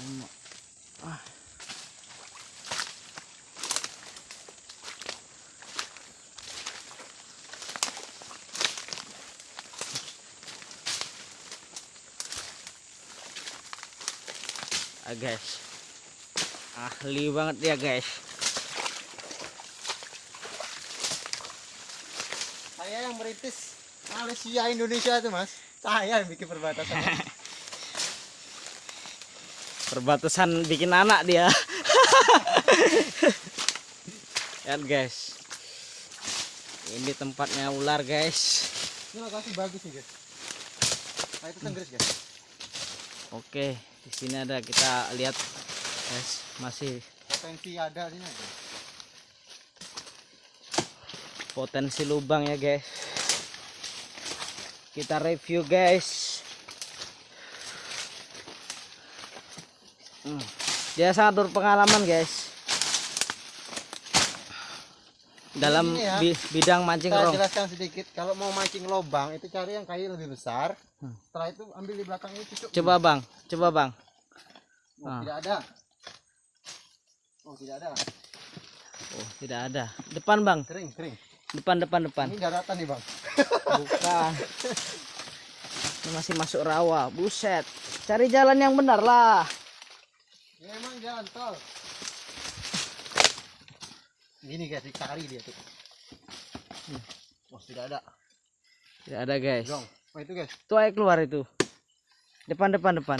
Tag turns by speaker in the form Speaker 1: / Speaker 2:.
Speaker 1: Ah. Ah, guys. Ahli banget ya, guys.
Speaker 2: Saya yang merintis Malaysia Indonesia itu mas. Saya yang bikin perbatasan.
Speaker 1: Perbatasan bikin anak dia. Lihat, guys. Ini tempatnya ular, guys.
Speaker 2: Ini lokasi bagus nih guys. Nah itu tenggris guys.
Speaker 1: Oke, di sini ada kita lihat guys, masih
Speaker 2: Potensi ada sini ada.
Speaker 1: potensi lubang ya, guys. Kita review, guys. Hmm. Dia sangat berpengalaman, guys. Dalam
Speaker 2: Ini ya,
Speaker 1: bi- bidang mancing
Speaker 2: Saya jelaskan sedikit. Kalau mau mancing lobang itu cari yang kayu lebih besar.
Speaker 1: Hmm.
Speaker 2: Setelah itu ambil di belakang ini cucuk.
Speaker 1: Coba, Bang. Coba, Bang.
Speaker 2: Oh,
Speaker 1: Ah.
Speaker 2: Tidak ada. Oh tidak ada.
Speaker 1: Oh, tidak ada. Depan, Bang.
Speaker 2: Kering kering.
Speaker 1: Depan, depan, depan.
Speaker 2: Ini daratan nih bang.
Speaker 1: Bukan. Ini masih masuk rawa. Buset. Cari jalan yang benar lah.
Speaker 2: Ini emang jalan tol. Gini guys dicari dia tuh. Hmm. Oh tidak ada.
Speaker 1: Tidak ada, guys.
Speaker 2: Oh itu guys.
Speaker 1: Tuh ayo keluar itu. Depan, depan, depan.